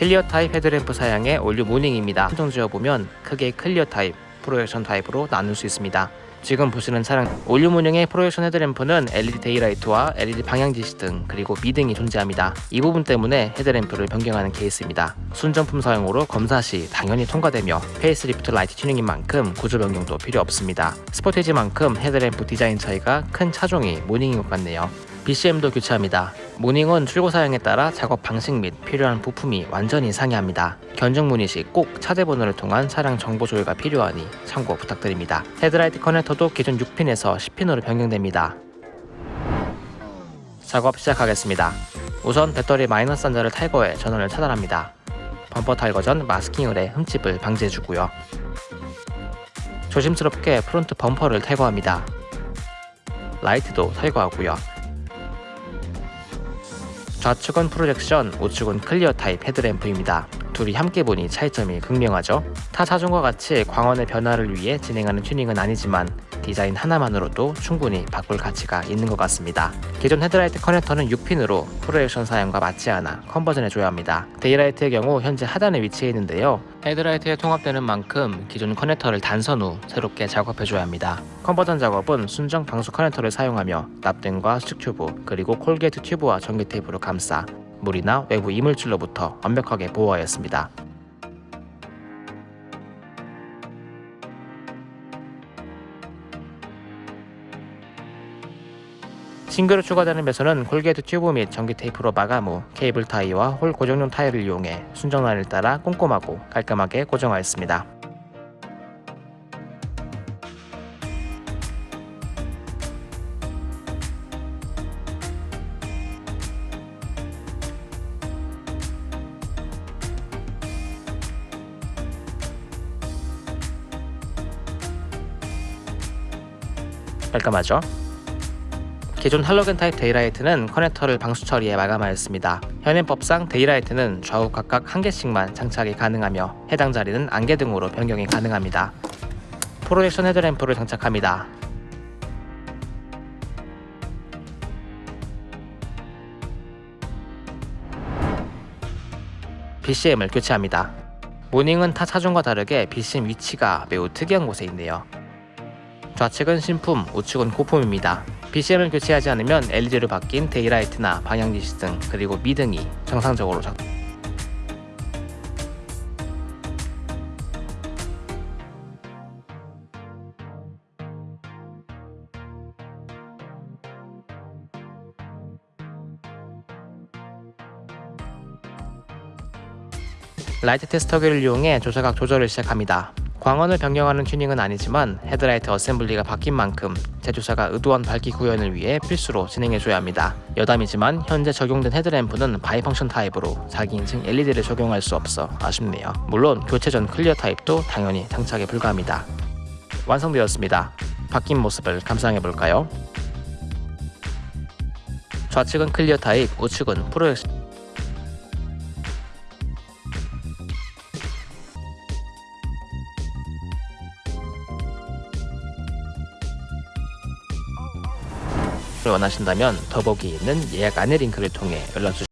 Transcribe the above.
clear 타입 헤드램프 사양의 올 뉴 모닝입니다. 한정 지어보면 크게 clear 타입, projection 타입으로 나눌 수 있습니다. 지금 보시는 차량 올 뉴 모닝의 projection 헤드램프는 LED daylight와 LED 방향지시등 그리고 미등이 존재합니다. 이 부분 때문에 헤드램프를 변경하는 케이스입니다. 순정품 사용으로 검사 시 당연히 통과되며 페이스리프트 라이트 튜닝인 만큼 구조 변경도 필요 없습니다. 스포티지만큼 헤드램프 디자인 차이가 큰 차종이 모닝인 것 같네요. BCM도 교체합니다. 모닝은 출고 사양에 따라 작업 방식 및 필요한 부품이 완전히 상이합니다. 견적 문의 시 꼭 차대 번호를 통한 차량 정보 조회가 필요하니 참고 부탁드립니다. 헤드라이트 커넥터도 기존 6핀에서 10핀으로 변경됩니다. 작업 시작하겠습니다. 우선 배터리 마이너스 단자를 탈거해 전원을 차단합니다. 범퍼 탈거 전 마스킹을 해 흠집을 방지해주고요. 조심스럽게 front 범퍼를 탈거합니다. 라이트도 탈거하고요. 좌측은 projection, 우측은 clear 타입 헤드램프입니다. 둘이 함께 보니 차이점이 극명하죠. 타 차종과 같이 광원의 변화를 위해 진행하는 튜닝은 아니지만 디자인 하나만으로도 충분히 바꿀 가치가 있는 것 같습니다. 기존 헤드라이트 커넥터는 6핀으로 projection 사양과 맞지 않아 conversion해줘야 합니다. daylight의 경우 현재 하단에 위치해 있는데요. 헤드라이트에 통합되는 만큼 기존 커넥터를 단선 후 새롭게 작업해줘야 합니다. conversion 작업은 순정 방수 커넥터를 사용하며 납땜과 수축 튜브 그리고 corrugate 튜브와 전기 테이프로 감싸 물이나 외부 이물질로부터 완벽하게 보호하였습니다. 신규로 추가되는 배선은 corrugate 튜브 및 전기 테이프로 마감 후 케이블 타이와 홀 고정용 타이를 이용해 순정 라인을 따라 꼼꼼하고 깔끔하게 고정하였습니다. 깔끔하죠? 기존 할로겐 타입 daylight는 커넥터를 방수 처리해 마감하였습니다. 현행법상 daylight는 좌우 각각 한 개씩만 장착이 가능하며 해당 자리는 안개등으로 변경이 가능합니다. projection 헤드램프를 장착합니다. BCM을 교체합니다. 모닝은 타 차종과 다르게 BCM 위치가 매우 특이한 곳에 있네요. 좌측은 신품, 우측은 고품입니다. BCM을 교체하지 않으면 LED로 바뀐 daylight나 방향지시등 그리고 미등이 정상적으로 작 라이트 테스터기를 이용해 조사각 조절을 시작합니다. 광원을 변경하는 튜닝은 아니지만 헤드라이트 어셈블리가 바뀐 만큼 제조사가 의도한 밝기 구현을 위해 필수로 진행해줘야 합니다. 여담이지만 현재 적용된 헤드램프는 bi-function 타입으로 자기 인증 LED를 적용할 수 없어 아쉽네요. 물론 교체 전 clear 타입도 당연히 장착이 불가합니다. 완성되었습니다. 바뀐 모습을 감상해볼까요? 좌측은 clear 타입, 우측은 projection 원하신다면 더보기 있는 예약 안내 링크를 통해 연락 주시기